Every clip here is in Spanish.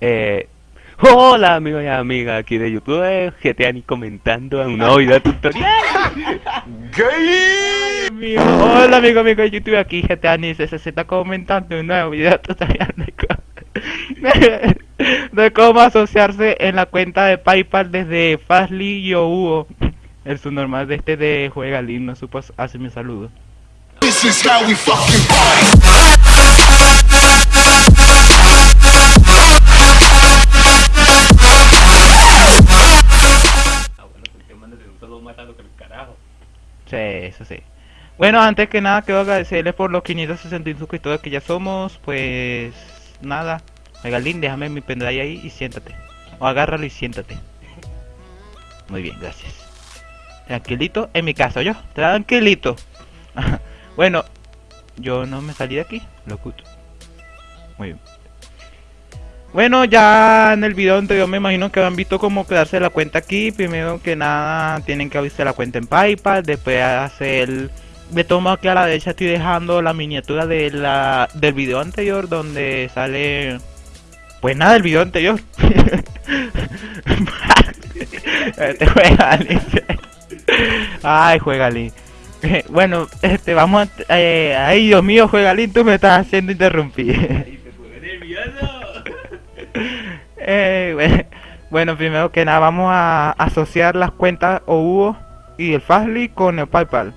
Eh, hola amigos y amigas aquí de YouTube, GTA ni comentando un nuevo video tutorial. Ay, mío. Hola amigos amigos de YouTube aquí GTA ni se está comentando un nuevo video tutorial de cómo, de cómo asociarse en la cuenta de Paypal desde Fastly y Hugo. El subnormal de este de Juega no supo hacer mi saludo. This is how we fucking Sí, eso sí. Bueno, antes que nada quiero agradecerles por los 561 suscriptores que ya somos. Pues nada. Megalín, déjame mi pendrive ahí y siéntate. O agárralo y siéntate. Muy bien, gracias. Tranquilito, en mi caso yo. Tranquilito. bueno, yo no me salí de aquí. Locuto. Muy bien. Bueno, ya en el video anterior me imagino que han visto cómo crearse la cuenta aquí. Primero que nada tienen que abrirse la cuenta en PayPal, después hacer... De tomo aquí a la derecha estoy dejando la miniatura de la, del video anterior donde sale... Pues nada, el video anterior. este juega Ay, juega Bueno, este, vamos a... Eh, ay, Dios mío, juega tú me estás haciendo interrumpir. Eh, bueno, primero que nada vamos a asociar las cuentas OUO y el Fastly con el PayPal.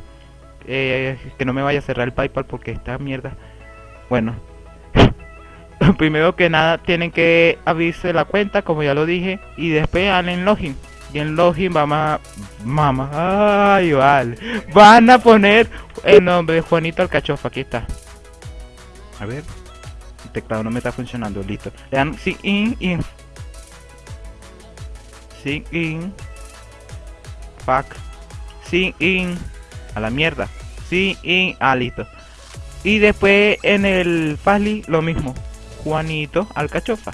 Eh, que no me vaya a cerrar el PayPal porque esta mierda. Bueno, primero que nada tienen que abrirse la cuenta, como ya lo dije, y después en login. Y en login vamos a... Mamá, ay, vale. Van a poner el nombre de Juanito Alcachofa, aquí está. A ver. El teclado no me está funcionando, listo. Le sí, in, in Sin in. Fuck. Sin in. A la mierda. Sin in. Ah, listo. Y después en el Fastly lo mismo. Juanito Alcachofa.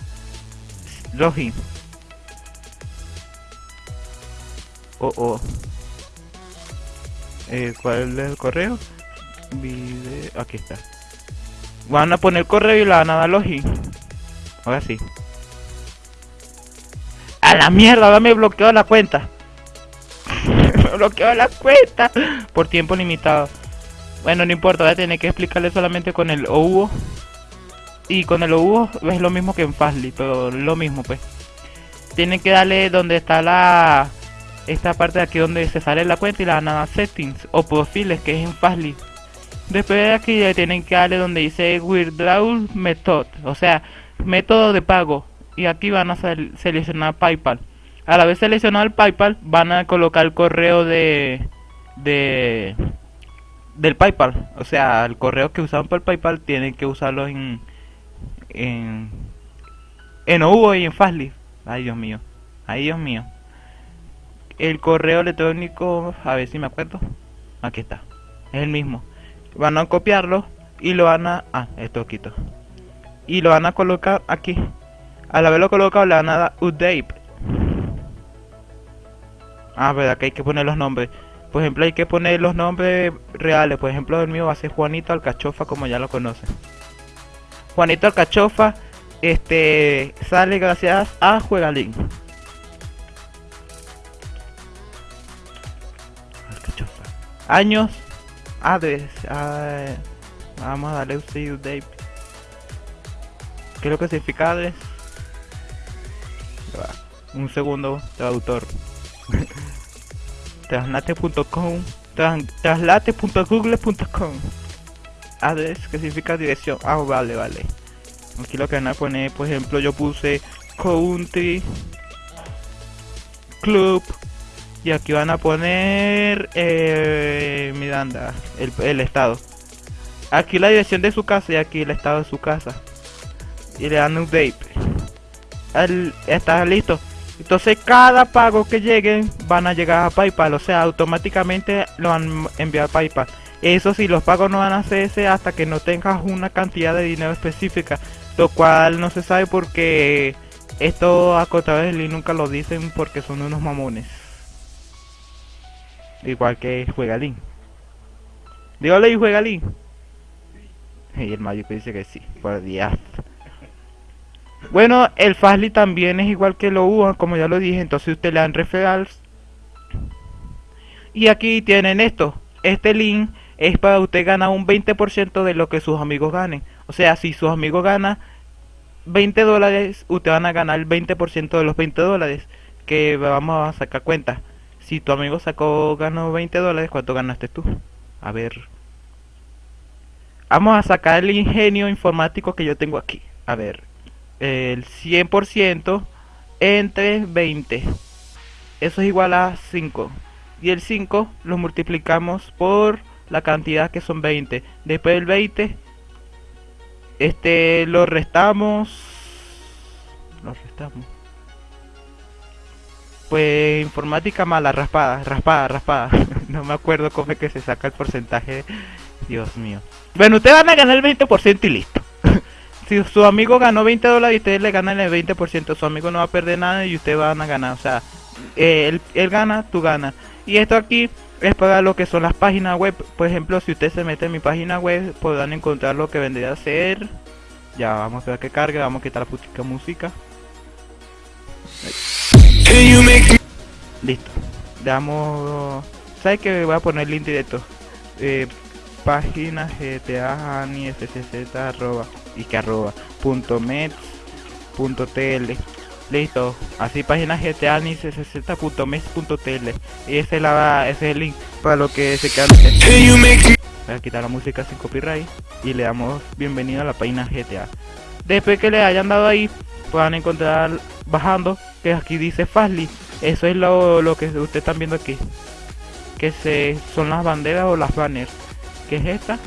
Login. Oh, oh. Eh, ¿Cuál es el correo? Video... Aquí está. Van a poner correo y la van a dar login. Ahora sí. La mierda, ahora me bloqueó la cuenta. me bloqueó la cuenta por tiempo limitado. Bueno, no importa, voy a que explicarle solamente con el OUO. Y con el OUO es lo mismo que en Fastly, pero lo mismo pues. Tienen que darle donde está la... Esta parte de aquí donde se sale la cuenta y la nada settings o perfiles que es en Fastly. Después de aquí le tienen que darle donde dice Withdrawal Method, o sea, método de pago y aquí van a seleccionar PayPal. A la vez seleccionar el PayPal van a colocar el correo de, de del PayPal, o sea, el correo que usaban para el PayPal tienen que usarlo en en en OVO y en Fastly. Ay, Dios mío. Ay, Dios mío. El correo electrónico, a ver si me acuerdo. Aquí está. Es el mismo. Van a copiarlo y lo van a ah, esto quito. Y lo van a colocar aquí. Al haberlo colocado le van a dar update. Ah, verdad que hay que poner los nombres. Por ejemplo, hay que poner los nombres reales. Por ejemplo, el mío va a ser Juanito Alcachofa, como ya lo conocen. Juanito Alcachofa, este, sale gracias a Juegalín. Alcachofa. Años. Adres. Ah, vamos a darle update. ¿Qué es lo que significa adres? Un segundo, traductor. traslate.com traslate.google.com Address que significa dirección. Ah, vale, vale. Aquí lo que van a poner, por ejemplo, yo puse country club y aquí van a poner eh, Miranda, el, el estado. Aquí la dirección de su casa y aquí el estado de su casa. Y le dan update. El, está listo. Entonces cada pago que lleguen van a llegar a PayPal, o sea, automáticamente lo van a enviar a PayPal. Eso sí, los pagos no van a hacerse hasta que no tengas una cantidad de dinero específica, lo cual no se sabe porque esto a de nunca lo dicen porque son unos mamones. Igual que Juegalín. Dígale y Juegalín. Y el que dice que sí, por Dios. Bueno, el Fastly también es igual que lo UA, como ya lo dije, entonces usted le dan referrals. Y aquí tienen esto. Este link es para usted ganar un 20% de lo que sus amigos ganen. O sea, si sus amigos ganan 20 dólares, usted van a ganar el 20% de los 20 dólares. Que vamos a sacar cuenta. Si tu amigo sacó, ganó 20 dólares, ¿cuánto ganaste tú? A ver. Vamos a sacar el ingenio informático que yo tengo aquí. A ver. El 100% entre 20. Eso es igual a 5. Y el 5 lo multiplicamos por la cantidad que son 20. Después del 20, este lo restamos. Lo restamos. Pues informática mala, raspada, raspada, raspada. no me acuerdo cómo es que se saca el porcentaje. Dios mío. Bueno, ustedes van a ganar el 20% y listo. Si su amigo ganó 20 dólares y ustedes le ganan el 20%, su amigo no va a perder nada y ustedes van a ganar. O sea, eh, él, él gana, tú ganas. Y esto aquí es para lo que son las páginas web. Por ejemplo, si usted se mete en mi página web, podrán encontrar lo que vendría a ser. Ya, vamos a ver que cargue, vamos a quitar la putica música. Listo. Damos... ¿Sabes que Voy a poner el link directo. Eh, página GTA ni fcz arroba y que arroba punto met punto tl. Listo. Así página GTA ni punto tl. Y ese, la, ese es el link para lo que se queda voy a quitar la música sin copyright y le damos bienvenido a la página GTA después que le hayan dado ahí puedan encontrar bajando que aquí dice Fastly eso es lo, lo que ustedes están viendo aquí. Que se son las banderas o las banners. Que es esta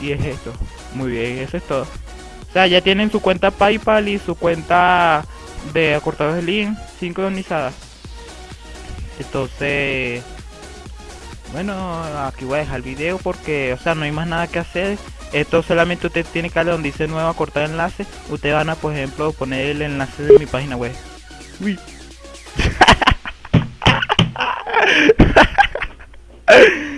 y es esto muy bien eso es todo. O sea ya tienen su cuenta paypal y su cuenta de acortados de link sincronizadas. Entonces bueno aquí voy a dejar el video porque o sea no hay más nada que hacer. Esto solamente usted tiene que darle donde dice nuevo acortar enlace. Usted van a por ejemplo poner el enlace de mi página web. Uy.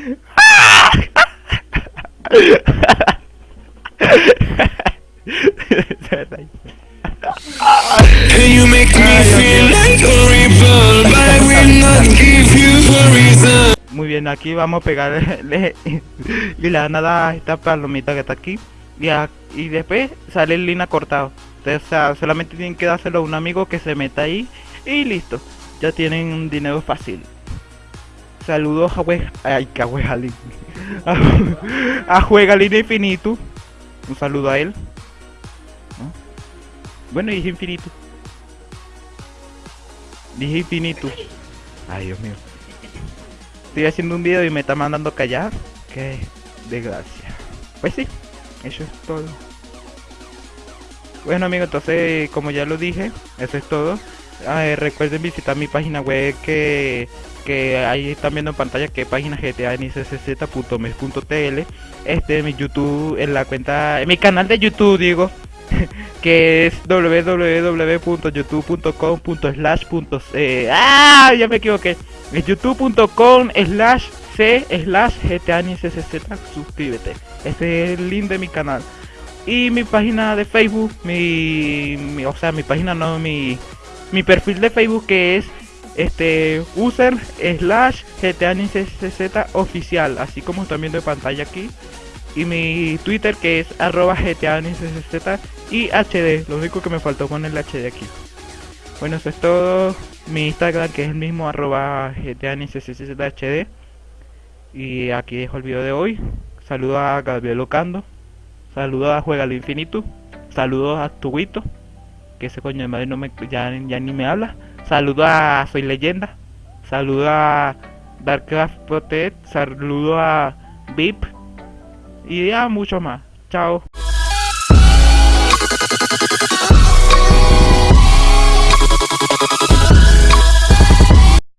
Muy bien, aquí vamos a pegarle y la nada esta palomita que está aquí y, y después sale el línea cortado. O sea, solamente tienen que dárselo a un amigo que se meta ahí y listo. Ya tienen un dinero fácil. Saludos a Juega... Ay, que a a Juegalín Infinito. Un saludo a él. Bueno, dije infinito. Dije infinito. Ay, Dios mío. Estoy haciendo un video y me está mandando callar. Qué desgracia. Pues sí, eso es todo. Bueno amigos, entonces como ya lo dije, eso es todo. recuerden visitar mi página web que, que ahí están viendo en pantalla que página gta Este mi YouTube, en la cuenta, en mi canal de YouTube digo, que es www.youtube.com slash ah ya me equivoqué. Es youtube.com slash c slash gta suscríbete. Este es el link de mi canal. Y mi página de facebook mi, o sea mi página no mi mi perfil de facebook que es este user slash gta oficial así como viendo en pantalla aquí. Y mi Twitter que es arroba GTA y HD, lo único que me faltó con el HD aquí. Bueno, eso es todo. Mi Instagram que es el mismo arroba HD. Y aquí dejo el video de hoy. Saludos a Gabriel Ocando. Saludos a Juega al Infinito. Saludos a Tuguito. Que ese coño de madre no me, ya, ya ni me habla. Saludos a Soy Leyenda. Saludos a Darkcraft Protect. Saludos a VIP y ya mucho más. Chao.